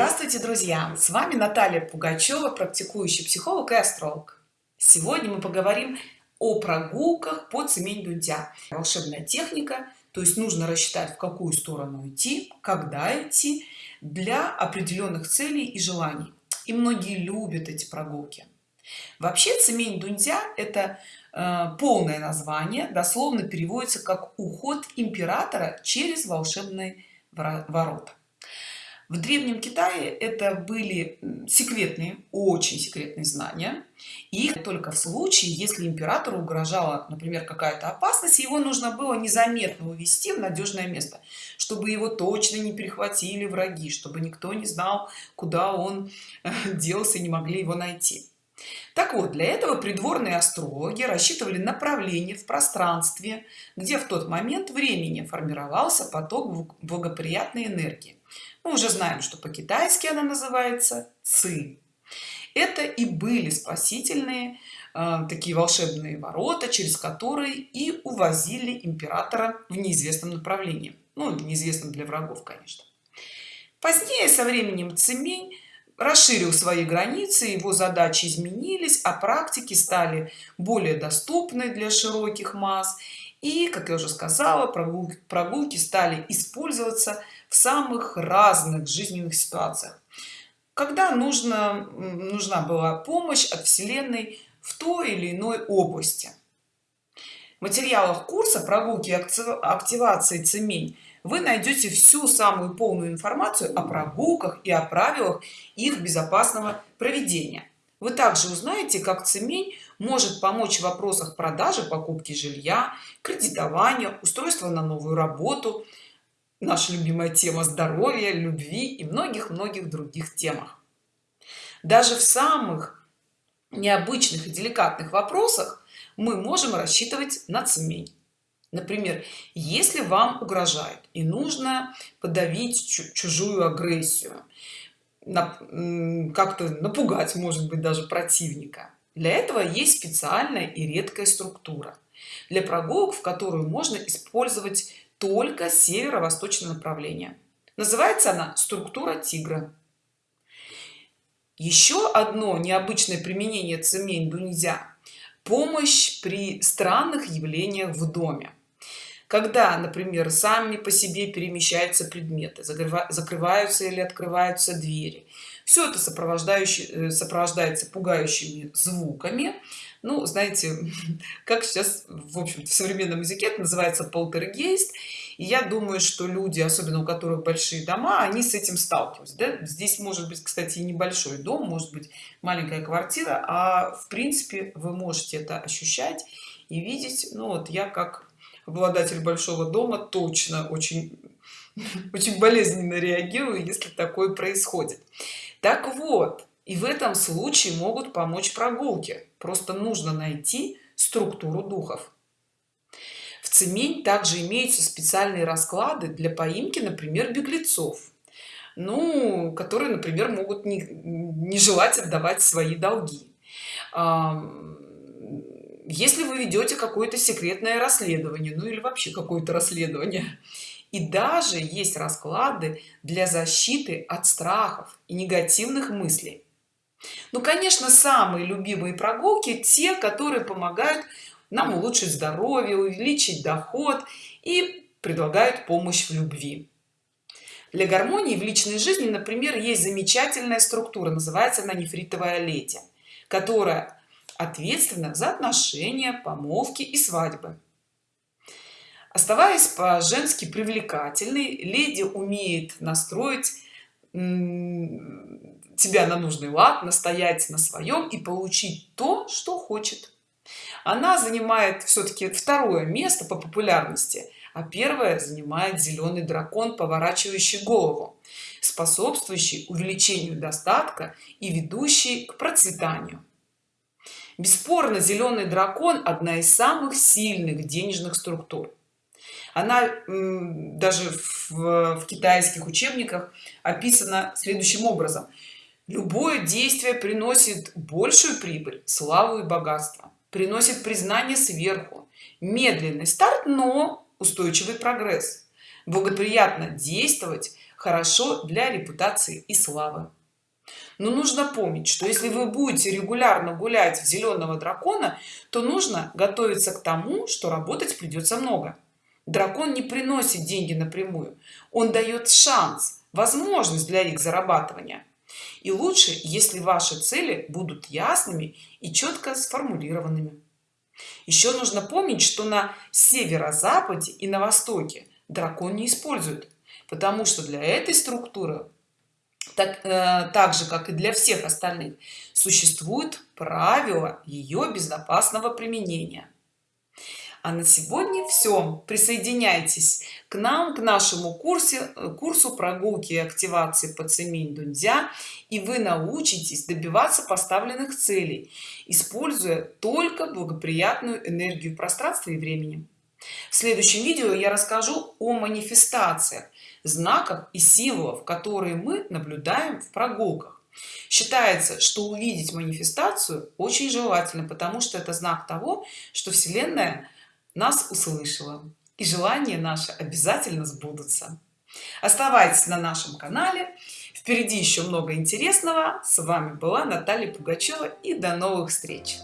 Здравствуйте, друзья! С вами Наталья Пугачева, практикующий психолог и астролог. Сегодня мы поговорим о прогулках по Цемень-Дудя. Волшебная техника, то есть нужно рассчитать, в какую сторону идти, когда идти, для определенных целей и желаний. И многие любят эти прогулки. Вообще Цемень-Дуньцзя – это э, полное название, дословно переводится как «уход императора через волшебные ворота». В Древнем Китае это были секретные, очень секретные знания. Их только в случае, если императору угрожала, например, какая-то опасность, его нужно было незаметно увести в надежное место, чтобы его точно не перехватили враги, чтобы никто не знал, куда он э, делся и не могли его найти. Так вот, для этого придворные астрологи рассчитывали направление в пространстве, где в тот момент времени формировался поток благоприятной энергии мы уже знаем что по-китайски она называется ци это и были спасительные э, такие волшебные ворота через которые и увозили императора в неизвестном направлении. Ну неизвестном для врагов конечно. Позднее со временем цемень расширил свои границы его задачи изменились а практики стали более доступны для широких масс и как я уже сказала прогулки, прогулки стали использоваться в самых разных жизненных ситуациях. Когда нужно нужна была помощь от вселенной в той или иной области. В материалах курса прогулки активации цемень вы найдете всю самую полную информацию о прогулках и о правилах их безопасного проведения. Вы также узнаете как цемень может помочь в вопросах продажи покупки жилья кредитования устройства на новую работу. Наша любимая тема здоровья любви и многих-многих других темах. Даже в самых необычных и деликатных вопросах мы можем рассчитывать на цемень. Например если вам угрожает и нужно подавить чужую агрессию как-то напугать может быть даже противника для этого есть специальная и редкая структура для прогулок в которую можно использовать только северо-восточное направление. Называется она структура тигра еще одно необычное применение цемень нельзя помощь при странных явлениях в доме. Когда например сами по себе перемещаются предметы закрываются или открываются двери все это сопровождающее э, сопровождается пугающими звуками. Ну знаете как сейчас в общем в современном языке это называется полтергейст. И я думаю что люди особенно у которых большие дома они с этим сталкиваются. Да? здесь может быть кстати небольшой дом может быть маленькая квартира а в принципе вы можете это ощущать и видеть. Ну вот я как обладатель большого дома точно очень очень болезненно реагирую если такое происходит. Так вот и в этом случае могут помочь прогулки. Просто нужно найти структуру духов. В цемень также имеются специальные расклады для поимки например беглецов. Ну которые например могут не, не желать отдавать свои долги. Если вы ведете какое-то секретное расследование ну или вообще какое-то расследование и даже есть расклады для защиты от страхов и негативных мыслей. Ну конечно самые любимые прогулки те которые помогают нам улучшить здоровье увеличить доход и предлагают помощь в любви. Для гармонии в личной жизни например есть замечательная структура называется она нефритовая лети которая ответственна за отношения помолвки и свадьбы оставаясь по-женски привлекательной леди умеет настроить тебя на нужный лад настоять на своем и получить то что хочет. Она занимает все-таки второе место по популярности а первое занимает зеленый дракон поворачивающий голову способствующий увеличению достатка и ведущий к процветанию. Бесспорно зеленый дракон одна из самых сильных денежных структур она даже в, в китайских учебниках описана следующим образом. Любое действие приносит большую прибыль славу и богатство приносит признание сверху медленный старт но устойчивый прогресс благоприятно действовать хорошо для репутации и славы но нужно помнить что если вы будете регулярно гулять в зеленого дракона то нужно готовиться к тому что работать придется много дракон не приносит деньги напрямую. Он дает шанс возможность для их зарабатывания. И лучше если ваши цели будут ясными и четко сформулированными. Еще нужно помнить что на северо-западе и на востоке дракон не используют потому что для этой структуры так, э, так же как и для всех остальных существует правила ее безопасного применения а на сегодня все присоединяйтесь к нам к нашему курсе курсу прогулки и активации по цемень дунзя и вы научитесь добиваться поставленных целей используя только благоприятную энергию пространства и времени. В следующем видео я расскажу о манифестациях знаках и символов которые мы наблюдаем в прогулках. Считается что увидеть манифестацию очень желательно потому что это знак того что вселенная нас услышала и желания наши обязательно сбудутся. Оставайтесь на нашем канале. Впереди еще много интересного. С вами была наталья пугачева и до новых встреч